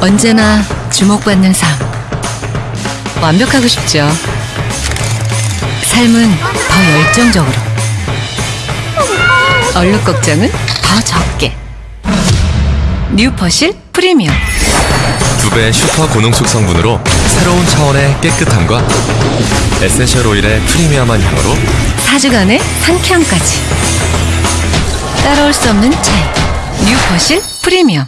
언제나 주목받는 삶. 완벽하고 싶죠. 삶은 더 열정적으로. 얼룩 걱정은 더 적게. New Persil 프리미엄. 두 배 슈퍼 고농축 성분으로 새로운 차원의 깨끗함과 essential oil의 프리미엄한 향으로 4주간의 상쾌함까지. 따라올 수 없는 차이. 뉴퍼실 프리미엄.